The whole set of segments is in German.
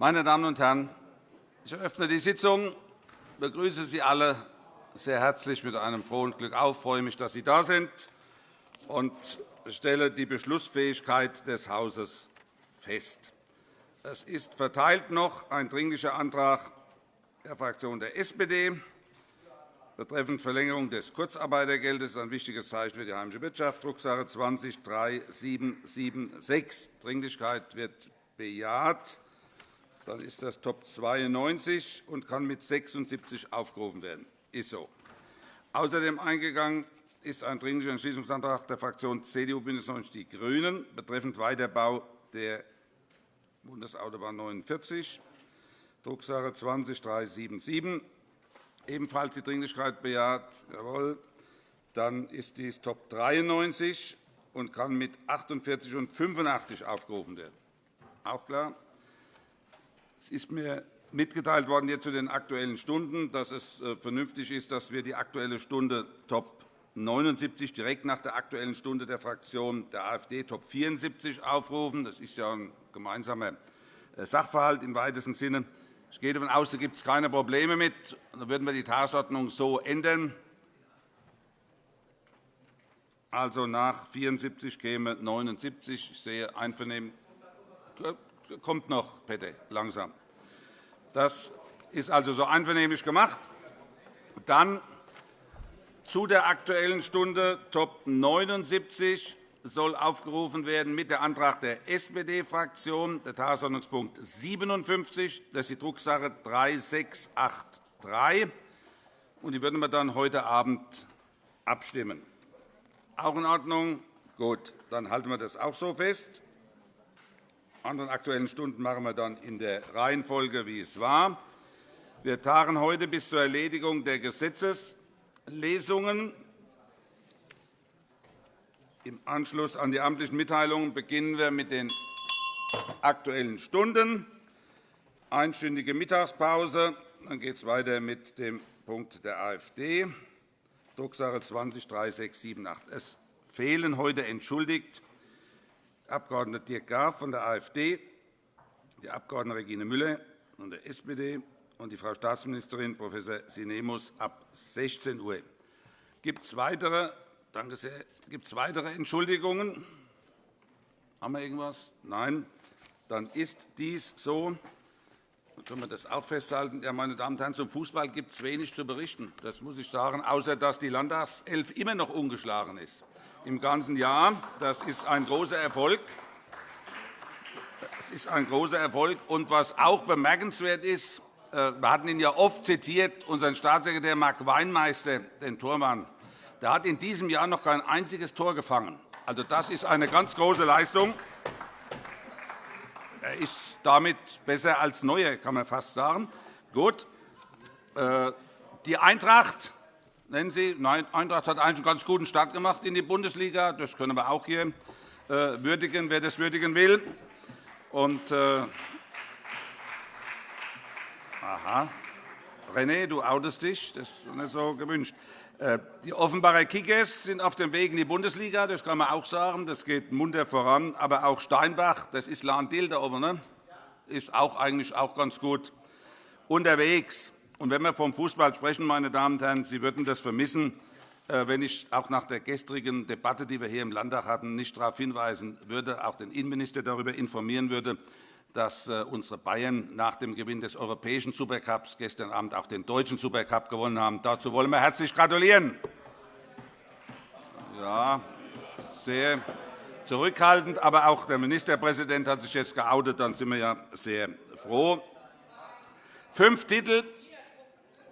Meine Damen und Herren, ich eröffne die Sitzung, begrüße Sie alle sehr herzlich mit einem frohen Glück auf. Freue mich, dass Sie da sind und stelle die Beschlussfähigkeit des Hauses fest. Es ist verteilt noch ein Dringlicher Antrag der Fraktion der SPD betreffend Verlängerung des Kurzarbeitergeldes. ein wichtiges Zeichen für die heimische Wirtschaft, Drucksache 20-3776. Dringlichkeit wird bejaht. Dann ist das Top 92 und kann mit 76 aufgerufen werden. Ist so. Außerdem eingegangen ist ein Dringlicher Entschließungsantrag der Fraktionen CDU, BÜNDNIS 90 die GRÜNEN betreffend Weiterbau der Bundesautobahn 49, Drucksache 20-377. Ebenfalls die Dringlichkeit bejaht. Jawohl. Dann ist dies Top 93 und kann mit 48 und 85 aufgerufen werden. Auch klar. Es ist mir mitgeteilt worden jetzt zu den Aktuellen Stunden, dass es äh, vernünftig ist, dass wir die Aktuelle Stunde Top 79 direkt nach der Aktuellen Stunde der Fraktion der AfD Top 74 aufrufen. Das ist ja ein gemeinsamer äh, Sachverhalt im weitesten Sinne. Ich gehe davon aus, da gibt es keine Probleme mit. Dann würden wir die Tagesordnung so ändern. Also nach 74 käme 79. Ich sehe Einvernehmen. Kommt noch, Peter, langsam. Das ist also so einvernehmlich gemacht. Dann zu der Aktuellen Stunde Top 79 soll aufgerufen werden mit der Antrag der SPD-Fraktion, der Tagesordnungspunkt 57. Das ist die Drucksache 3683. Und die würden wir dann heute Abend abstimmen. Auch in Ordnung? Gut, dann halten wir das auch so fest. Anderen Aktuellen Stunden machen wir dann in der Reihenfolge, wie es war. Wir tagen heute bis zur Erledigung der Gesetzeslesungen. Im Anschluss an die amtlichen Mitteilungen beginnen wir mit den Aktuellen Stunden. Einstündige Mittagspause. Dann geht es weiter mit dem Punkt der AfD, Drucksache 20-3678. Es fehlen heute entschuldigt Abg. Dirk Graf von der AfD, die Abg. Regine Müller von der SPD und die Frau Staatsministerin Prof. Sinemus ab 16 Uhr. Gibt es weitere Danke sehr. Gibt es weitere Entschuldigungen? Haben wir irgendwas? Nein. Dann ist dies so. Dann können wir das auch festhalten. Ja, meine Damen und Herren, zum Fußball gibt es wenig zu berichten. Das muss ich sagen, außer dass die Landtagself immer noch ungeschlagen ist. Im ganzen Jahr. Das ist ein großer Erfolg. Das ist ein großer Erfolg. Und was auch bemerkenswert ist, äh, wir hatten ihn ja oft zitiert, unseren Staatssekretär Mark Weinmeister, den Tormann, der hat in diesem Jahr noch kein einziges Tor gefangen. Also, das ist eine ganz große Leistung. Er ist damit besser als Neuer, kann man fast sagen. Gut. Äh, die Eintracht, nennen Sie, Nein, Eintracht hat eigentlich einen ganz guten Start gemacht in die Bundesliga. Das können wir auch hier äh, würdigen, wer das würdigen will. Und, äh, aha. René, du outest dich. Das ist nicht so gewünscht. Äh, die Offenbarer Kickers sind auf dem Weg in die Bundesliga. Das kann man auch sagen. Das geht munter voran. Aber auch Steinbach, das ist Lahn-Dill da oben, ne? ist auch eigentlich auch ganz gut unterwegs. Und wenn wir vom Fußball sprechen, meine Damen und Herren, Sie würden das vermissen, äh, wenn ich auch nach der gestrigen Debatte, die wir hier im Landtag hatten, nicht darauf hinweisen würde, auch den Innenminister darüber informieren würde, dass äh, unsere Bayern nach dem Gewinn des europäischen Supercups gestern Abend auch den deutschen Supercup gewonnen haben. Dazu wollen wir herzlich gratulieren. Ja, sehr zurückhaltend, aber auch der Ministerpräsident hat sich jetzt geoutet. Dann sind wir ja sehr froh. Fünf Titel,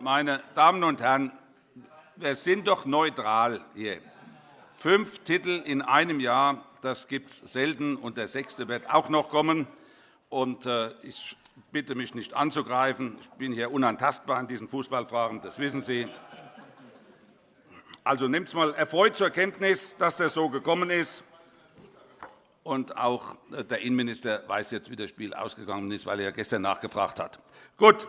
meine Damen und Herren, wir sind doch neutral hier. Fünf Titel in einem Jahr, das gibt es selten, und der sechste wird auch noch kommen. Äh, ich bitte mich nicht anzugreifen. Ich bin hier unantastbar in diesen Fußballfragen, das wissen Sie. Also nehmt es einmal erfreut zur Kenntnis, dass das so gekommen ist. Und auch äh, der Innenminister weiß jetzt, wie das Spiel ausgegangen ist, weil er gestern nachgefragt hat. Gut,